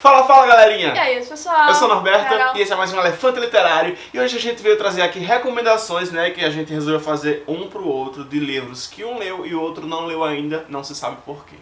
Fala, fala galerinha! E aí, pessoal? Eu sou o Norberto Carol. e esse é mais um Elefante Literário e hoje a gente veio trazer aqui recomendações, né, que a gente resolveu fazer um pro outro de livros que um leu e o outro não leu ainda, não se sabe por quê.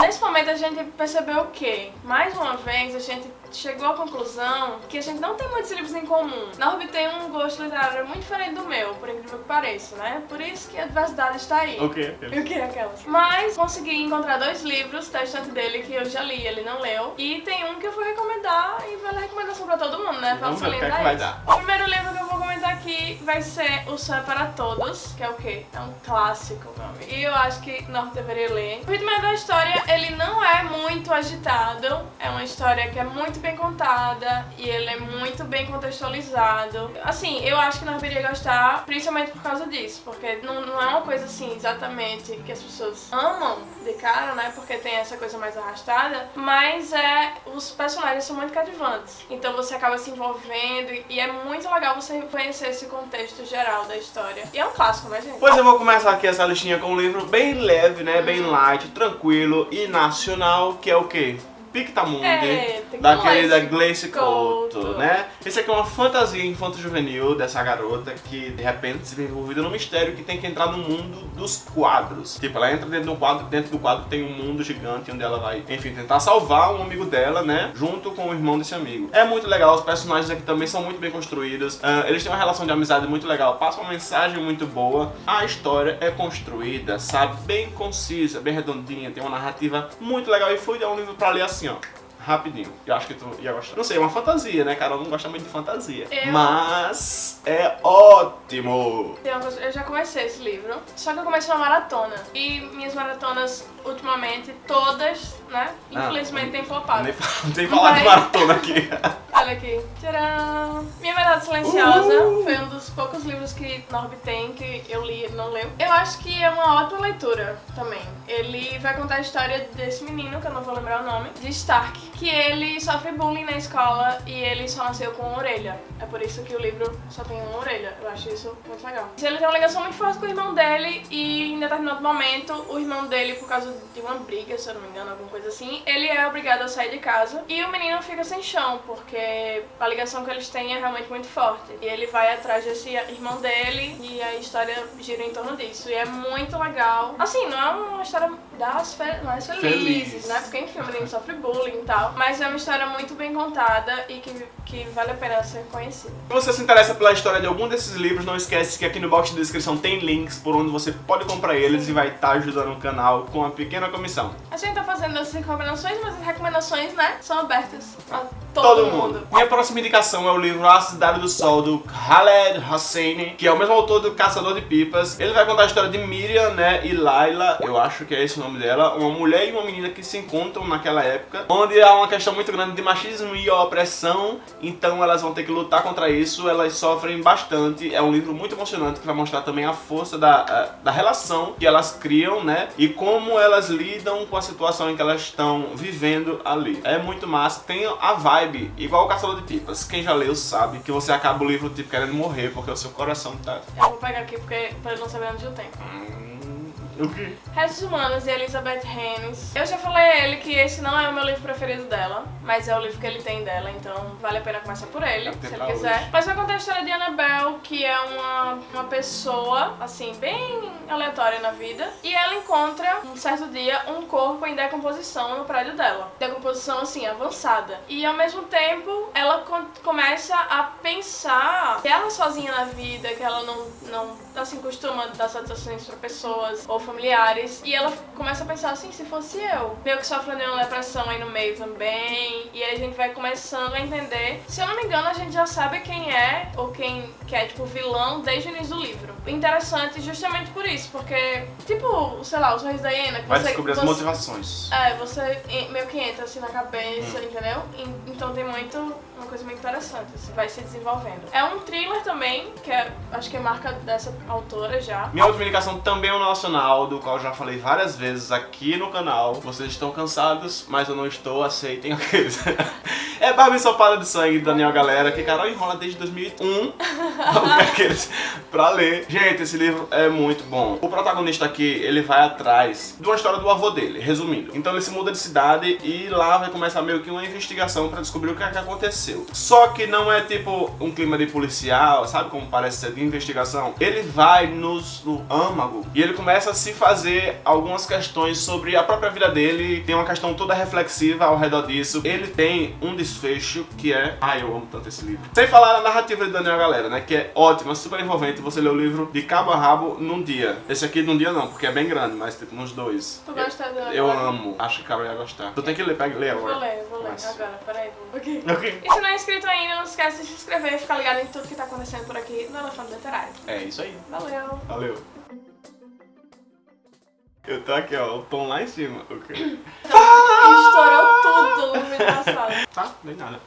Nesse momento a gente percebeu o quê? Mais uma vez a gente chegou à conclusão que a gente não tem muitos livros em comum. Norby tem um gosto literário muito diferente do meu, por incrível que pareça, né? Por isso que a diversidade está aí. O quê? Eu queria aquelas. Mas consegui encontrar dois livros da estante dele que eu já li, ele não leu. E tem um que eu vou recomendar e vale a recomendação pra todo mundo, né? Pra Vamos ver o que é que vai isso. dar. O primeiro livro que eu vou comentar aqui vai ser O Sonho é para Todos, que é o quê? É um clássico, meu amigo. E eu acho que Norte deveria ler. O ritmo da história, ele não é muito agitado. É uma história que é muito bem contada e ele é muito bem contextualizado. Assim, eu acho que Norte deveria gostar, principalmente por causa disso, porque não, não é uma coisa assim exatamente que as pessoas amam de cara, né? Porque tem essa coisa mais arrastada, mas é os personagens são muito cativantes. Então você acaba se envolvendo e- é muito legal você conhecer esse contexto geral da história. E é um clássico, né, gente? Pois eu vou começar aqui essa listinha com um livro bem leve, né, bem light, tranquilo e nacional, que é o quê? Pictamundi, É, da querida. Gleice Couto, Couto. né? Esse aqui é uma fantasia infanto-juvenil dessa garota que, de repente, se vê envolvida num mistério que tem que entrar no mundo dos quadros. Tipo, ela entra dentro de um quadro, dentro do quadro tem um mundo gigante onde ela vai, enfim, tentar salvar um amigo dela, né? Junto com o irmão desse amigo. É muito legal, os personagens aqui também são muito bem construídos. ah, eles têm uma relação de amizade muito legal, passam uma mensagem muito boa. A história é construída, sabe? Bem concisa, bem redondinha, tem uma narrativa muito legal e fluida. É um livro pra ler assim, ó. Rapidinho. Eu acho que tu ia gostar. Não sei, é uma fantasia, né? Carol não gosta muito de fantasia. Eu- Mas é ótimo! Tem eu já comecei esse livro, só que eu comecei uma maratona. E minhas maratonas, ultimamente, todas, né? Ah, Infelizmente, têm flopado. Nem, nem falar de Mas- maratona aqui. Olha aqui. Tcharam! Minha Verdade Silenciosa foi um dos poucos livros que Norby tem que eu li e não leu. Eu acho que é uma ótima leitura também. Ele vai contar a história desse menino, que eu não vou lembrar o nome, de Stark, que ele sofre bullying na escola e ele só nasceu com uma orelha. É por isso que o livro só tem uma orelha. Eu acho isso muito legal. Ele tem uma ligação muito forte com o irmão dele e em determinado momento o irmão dele, por causa de uma briga, se eu não me engano, alguma coisa assim, ele é obrigado a sair de casa e o menino fica sem chão, porque a ligação que eles têm é realmente muito forte. E ele vai atrás desse irmão dele e a história gira em torno disso. E é muito legal. Assim, não é uma história das fe mais felizes, Feliz. né? Porque enfim, o menino sofre bullying e tal. Mas é uma história muito bem contada e que, que vale a pena ser conhecida. Se você se interessa pela história de algum desses livros, não esquece que aqui no box de descrição tem links por onde você pode comprar eles e vai estar ajudando o canal com uma pequena comissão. A gente tá fazendo essas recomendações, mas as recomendações, né, são abertas a todo, Todo mundo. mundo. Minha próxima indicação é o livro A Cidade do Sol, do Khaled Hosseini, que é o mesmo autor do Caçador de Pipas. Ele vai contar a história de Miriam, né, e Laila, eu acho que é esse o nome dela, uma mulher e uma menina que se encontram naquela época, onde há uma questão muito grande de machismo e opressão, então elas vão ter que lutar contra isso, elas sofrem bastante. É um livro muito emocionante que vai mostrar também a força da, da relação que elas criam, né, e como elas lidam com a situação em que elas estão vivendo ali. É muito massa, tem a vibe igual o Caçador de Pipas. Quem já leu sabe que você acaba o livro tipo querendo morrer porque o seu coração tá. Eu vou pegar aqui porque pra não saber onde eu tenho. Hum, o quê? Restos Humanos de Elizabeth Hennis. Eu já falei a ele que esse não é o meu livro preferido dela, mas é o livro que ele tem dela, então vale a pena começar por ele, ter se ele pra quiser. hoje. Mas vai contar a história de Annabelle, que é uma, uma pessoa, assim, bem aleatória na vida, e ela encontra, um certo dia, um corpo em decomposição no prédio dela. Decomposição, assim, avançada. E ao mesmo tempo, ela começa a pensar que ela sozinha na vida, que ela não, não assim, costuma dar satisfações pra pessoas ou familiares. E ela começa a pensar assim, se fosse eu. Meio que sofrendo de uma depressão aí no meio também. E aí a gente vai começando a entender. Se eu não me engano, a gente já sabe quem é, ou quem que é, tipo, vilão desde o início do livro. Interessante justamente por isso, porque, tipo, sei lá, o Sorriso da Hiena, que Vai você, descobrir as você- motivações. é, você meio que entra assim na cabeça, Hum. entendeu? En- Então tem muito, uma coisa muito interessante, assim, vai se desenvolvendo. É um thriller também, que é, acho que é marca dessa autora já. Minha última indicação também é um nacional, do qual eu já falei várias vezes aqui no canal. Vocês estão cansados, mas eu não estou, aceitem aqueles. é Barbie Ensopada de Sangue, Daniel Galera, que Carol enrola desde 2001 aqueles, pra ler. Gente, esse livro é muito bom. O protagonista aqui, ele vai atrás de uma história do avô dele, resumindo. Então ele se muda de cidade e lá vai começar meio que uma investigação pra descobrir o que, é que aconteceu. Só que não é tipo um clima de policial, sabe como parece ser de investigação? Ele vai nos, no âmago e ele começa a se fazer algumas questões sobre a própria vida dele. Tem uma questão toda reflexiva ao redor disso. Ele tem um desfecho que é... Ai, eu amo tanto esse livro. Sem falar na narrativa de Daniel Galera, né? Que é ótima, super envolvente. Você lê o livro de cabo a rabo num dia. Esse aqui num dia não, porque é bem grande, mas tipo nos dois. Tu gosta do Eu amo. Acho que o cara ia gostar. Tu tem que ler, pega lê agora. Vou ler, vou ler. Mas- Agora, peraí. Ok. Ok. E se não é inscrito ainda, não esquece de se inscrever e ficar ligado em tudo que tá acontecendo por aqui no Elefante Literário. É isso aí. Valeu! Valeu. Eu tô aqui, ó, o tom lá em cima. Ok. Estourou tudo no vídeo passado. Tá, nem nada.